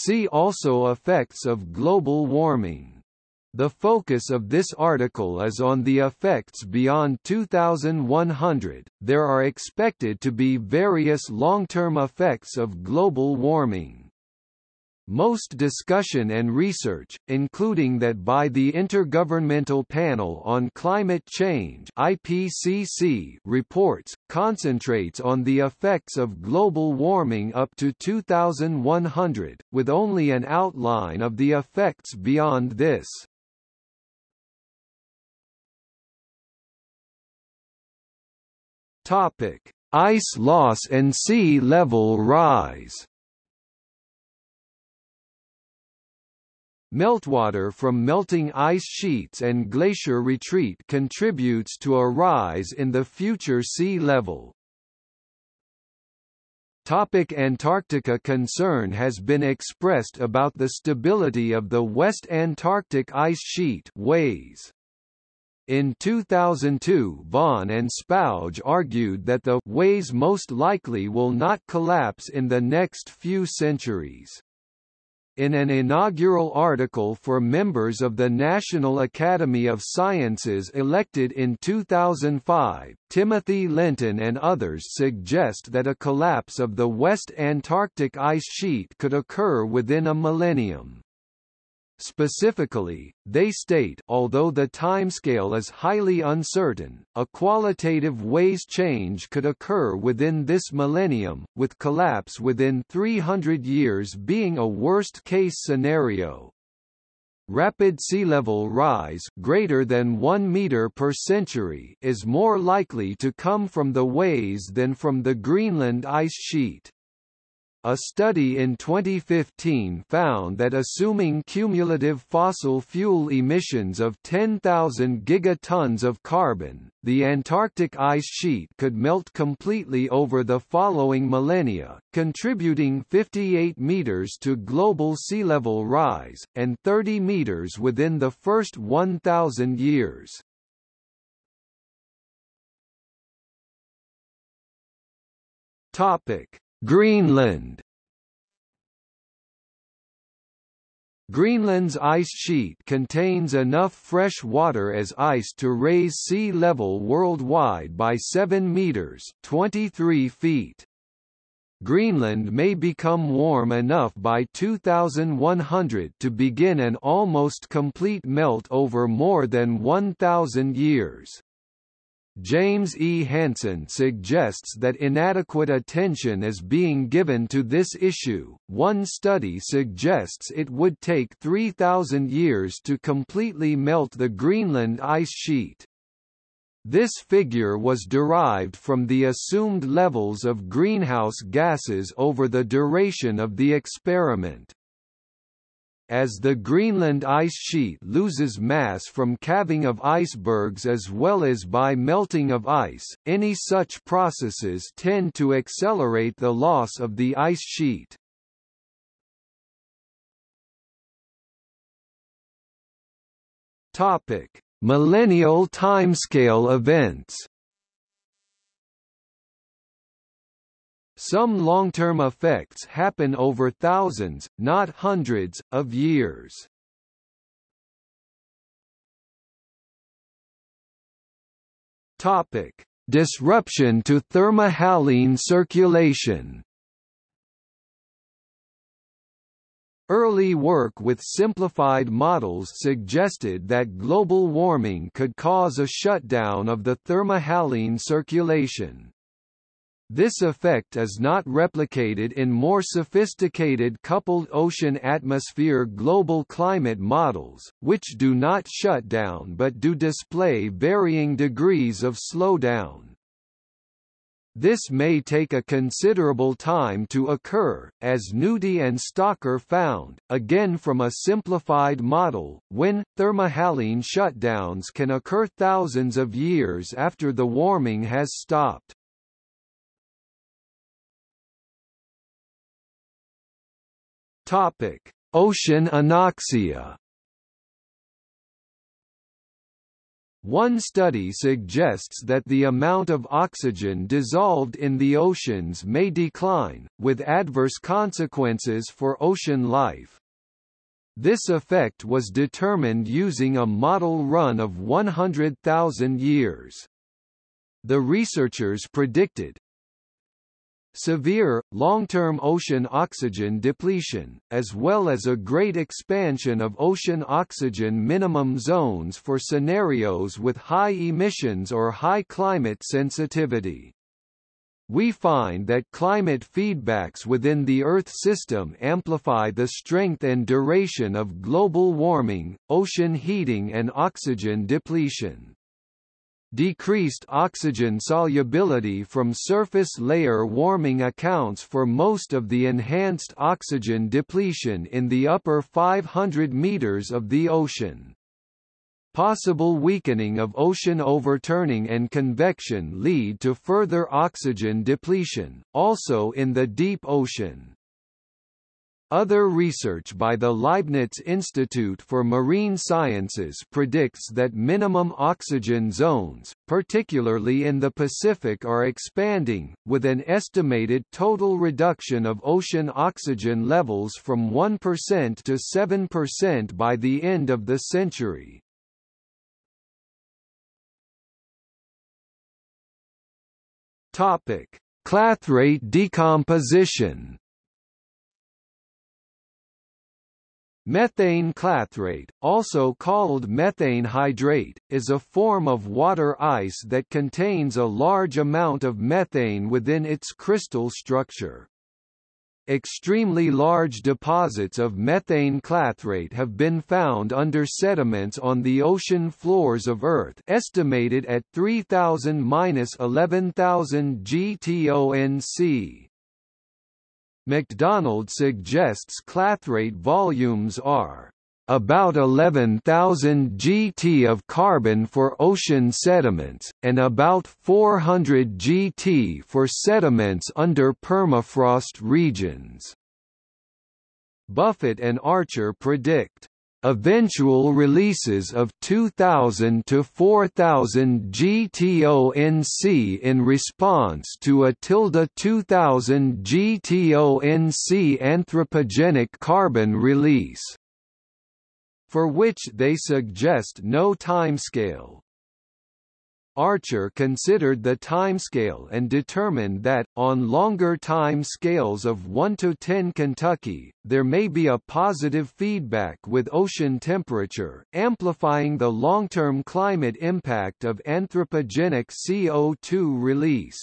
See also effects of global warming. The focus of this article is on the effects beyond 2100. There are expected to be various long-term effects of global warming. Most discussion and research, including that by the Intergovernmental Panel on Climate Change IPCC reports, concentrates on the effects of global warming up to 2100, with only an outline of the effects beyond this. Ice loss and sea level rise. Meltwater from melting ice sheets and glacier retreat contributes to a rise in the future sea level. Topic Antarctica Concern has been expressed about the stability of the West Antarctic Ice Sheet WAIS. In 2002 Vaughan and Spouge argued that the WAIS most likely will not collapse in the next few centuries. In an inaugural article for members of the National Academy of Sciences elected in 2005, Timothy Lenton and others suggest that a collapse of the West Antarctic ice sheet could occur within a millennium. Specifically, they state although the timescale is highly uncertain, a qualitative WAIS change could occur within this millennium, with collapse within 300 years being a worst-case scenario. Rapid sea level rise greater than 1 meter per century is more likely to come from the WAIS than from the Greenland ice sheet. A study in 2015 found that assuming cumulative fossil fuel emissions of 10,000 gigatons of carbon, the Antarctic ice sheet could melt completely over the following millennia, contributing 58 meters to global sea level rise, and 30 meters within the first 1,000 years. Topic Greenland Greenland's ice sheet contains enough fresh water as ice to raise sea level worldwide by 7 meters 23 feet. Greenland may become warm enough by 2100 to begin an almost complete melt over more than 1,000 years. James E. Hansen suggests that inadequate attention is being given to this issue. One study suggests it would take 3,000 years to completely melt the Greenland ice sheet. This figure was derived from the assumed levels of greenhouse gases over the duration of the experiment. As the Greenland ice sheet loses mass from calving of icebergs as well as by melting of ice, any such processes tend to accelerate the loss of the ice sheet. Millennial timescale events. Some long-term effects happen over thousands, not hundreds, of years. Topic: Disruption to thermohaline circulation. Early work with simplified models suggested that global warming could cause a shutdown of the thermohaline circulation. This effect is not replicated in more sophisticated coupled ocean-atmosphere global climate models, which do not shut down but do display varying degrees of slowdown. This may take a considerable time to occur, as Knutti and Stocker found, again from a simplified model, when, thermohaline shutdowns can occur thousands of years after the warming has stopped. Topic: Ocean anoxia. One study suggests that the amount of oxygen dissolved in the oceans may decline, with adverse consequences for ocean life. This effect was determined using a model run of 100,000 years. The researchers predicted, severe, long-term ocean oxygen depletion, as well as a great expansion of ocean oxygen minimum zones for scenarios with high emissions or high climate sensitivity. We find that climate feedbacks within the Earth system amplify the strength and duration of global warming, ocean heating and oxygen depletion. Decreased oxygen solubility from surface layer warming accounts for most of the enhanced oxygen depletion in the upper 500 meters of the ocean. Possible weakening of ocean overturning and convection lead to further oxygen depletion, also in the deep ocean. Other research by the Leibniz Institute for Marine Sciences predicts that minimum oxygen zones, particularly in the Pacific are expanding, with an estimated total reduction of ocean oxygen levels from 1% to 7% by the end of the century. Clathrate decomposition Methane clathrate, also called methane hydrate, is a form of water ice that contains a large amount of methane within its crystal structure. Extremely large deposits of methane clathrate have been found under sediments on the ocean floors of Earth estimated at 3,000–11,000 GTONC. McDonald suggests clathrate volumes are about 11,000 gt of carbon for ocean sediments, and about 400 gt for sediments under permafrost regions. Buffett and Archer predict Eventual releases of 2000 to 4000 GTONC in response to a tilde 2000 GTONC anthropogenic carbon release, for which they suggest no timescale. Archer considered the timescale and determined that, on longer time scales of 1 to 10 Kentucky, there may be a positive feedback with ocean temperature, amplifying the long-term climate impact of anthropogenic CO2 release.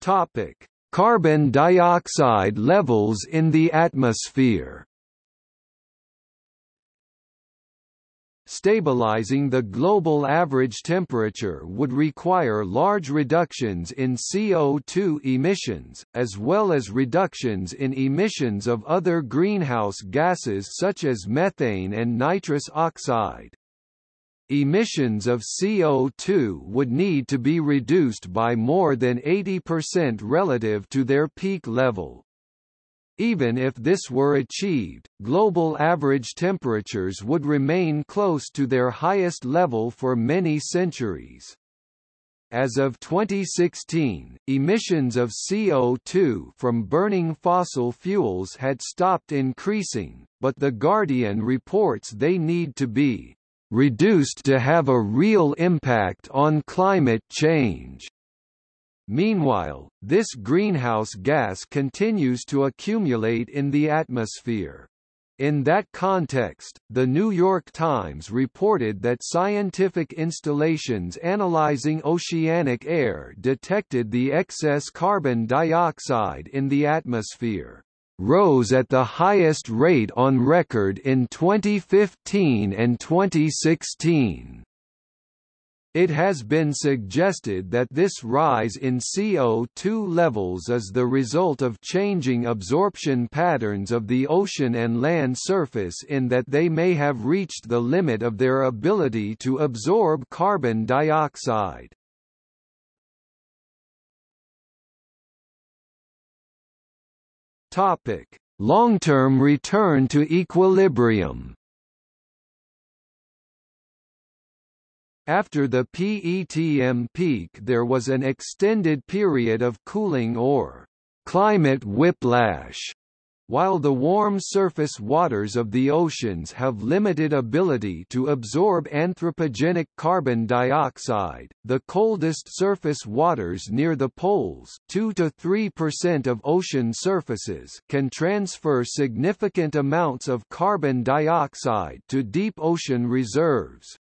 Topic. Carbon dioxide levels in the atmosphere Stabilizing the global average temperature would require large reductions in CO2 emissions, as well as reductions in emissions of other greenhouse gases such as methane and nitrous oxide. Emissions of CO2 would need to be reduced by more than 80% relative to their peak level. Even if this were achieved, global average temperatures would remain close to their highest level for many centuries. As of 2016, emissions of CO2 from burning fossil fuels had stopped increasing, but The Guardian reports they need to be reduced to have a real impact on climate change. Meanwhile, this greenhouse gas continues to accumulate in the atmosphere. In that context, The New York Times reported that scientific installations analyzing oceanic air detected the excess carbon dioxide in the atmosphere rose at the highest rate on record in 2015 and 2016. It has been suggested that this rise in CO2 levels is the result of changing absorption patterns of the ocean and land surface in that they may have reached the limit of their ability to absorb carbon dioxide. long-term return to equilibrium. After the PETM peak there was an extended period of cooling or climate whiplash while the warm surface waters of the oceans have limited ability to absorb anthropogenic carbon dioxide, the coldest surface waters near the poles 2 to 3% of ocean surfaces can transfer significant amounts of carbon dioxide to deep ocean reserves.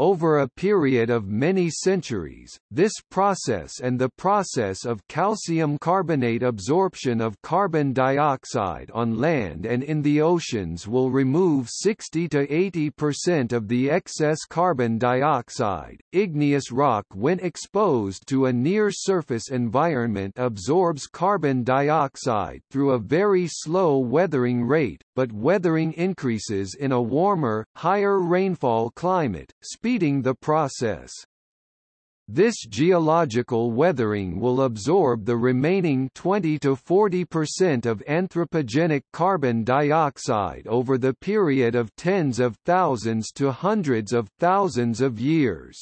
Over a period of many centuries, this process and the process of calcium carbonate absorption of carbon dioxide on land and in the oceans will remove 60 to 80% of the excess carbon dioxide. Igneous rock when exposed to a near-surface environment absorbs carbon dioxide through a very slow weathering rate, but weathering increases in a warmer, higher rainfall climate, speeding the process. This geological weathering will absorb the remaining 20 to 40% of anthropogenic carbon dioxide over the period of tens of thousands to hundreds of thousands of years.